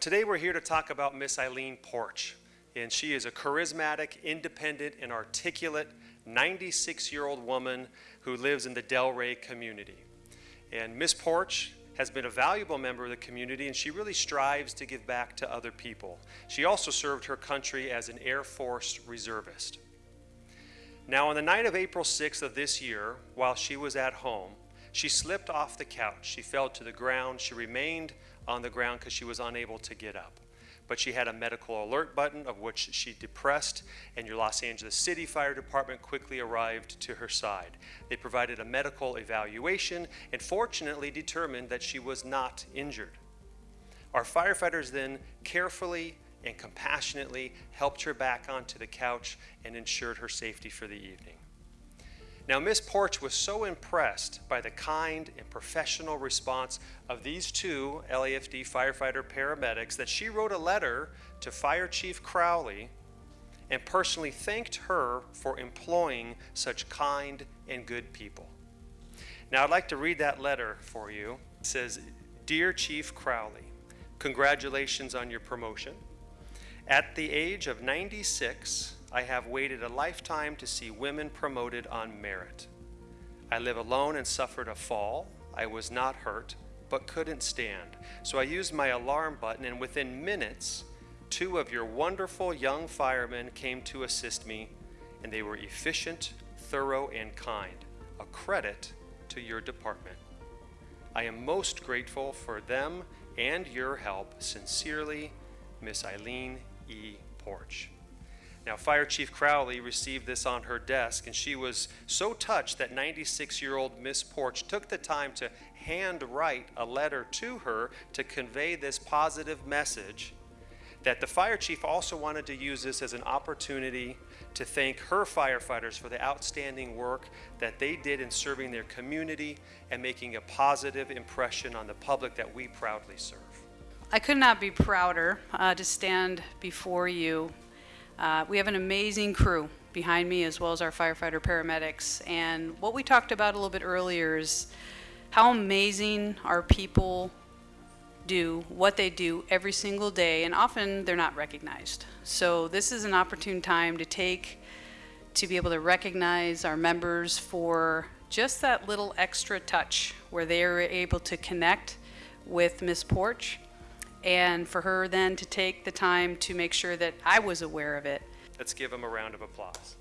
Today we're here to talk about Miss Eileen Porch, and she is a charismatic, independent, and articulate 96-year-old woman who lives in the Del Rey community. And Miss Porch has been a valuable member of the community and she really strives to give back to other people. She also served her country as an Air Force reservist. Now, on the night of April 6th of this year, while she was at home, she slipped off the couch. She fell to the ground. She remained on the ground because she was unable to get up. But she had a medical alert button of which she depressed, and your Los Angeles City Fire Department quickly arrived to her side. They provided a medical evaluation and fortunately determined that she was not injured. Our firefighters then carefully and compassionately helped her back onto the couch and ensured her safety for the evening. Now, Miss Porch was so impressed by the kind and professional response of these two LAFD firefighter paramedics that she wrote a letter to Fire Chief Crowley and personally thanked her for employing such kind and good people. Now, I'd like to read that letter for you. It says, Dear Chief Crowley, congratulations on your promotion. At the age of 96, I have waited a lifetime to see women promoted on merit. I live alone and suffered a fall. I was not hurt, but couldn't stand. So I used my alarm button, and within minutes, two of your wonderful young firemen came to assist me, and they were efficient, thorough, and kind. A credit to your department. I am most grateful for them and your help. Sincerely, Miss Eileen E. Porch. Now, Fire Chief Crowley received this on her desk, and she was so touched that 96 year old Miss Porch took the time to handwrite a letter to her to convey this positive message. That the fire chief also wanted to use this as an opportunity to thank her firefighters for the outstanding work that they did in serving their community and making a positive impression on the public that we proudly serve. I could not be prouder uh, to stand before you uh, we have an amazing crew behind me as well as our firefighter paramedics. And what we talked about a little bit earlier is how amazing our people do what they do every single day and often they're not recognized. So this is an opportune time to take to be able to recognize our members for just that little extra touch where they are able to connect with Miss Porch and for her then to take the time to make sure that I was aware of it. Let's give them a round of applause.